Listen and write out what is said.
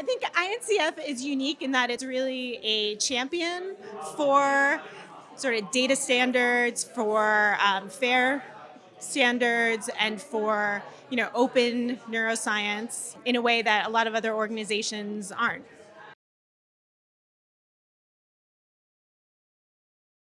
I think INCF is unique in that it's really a champion for sort of data standards, for um, fair standards, and for you know open neuroscience in a way that a lot of other organizations aren't.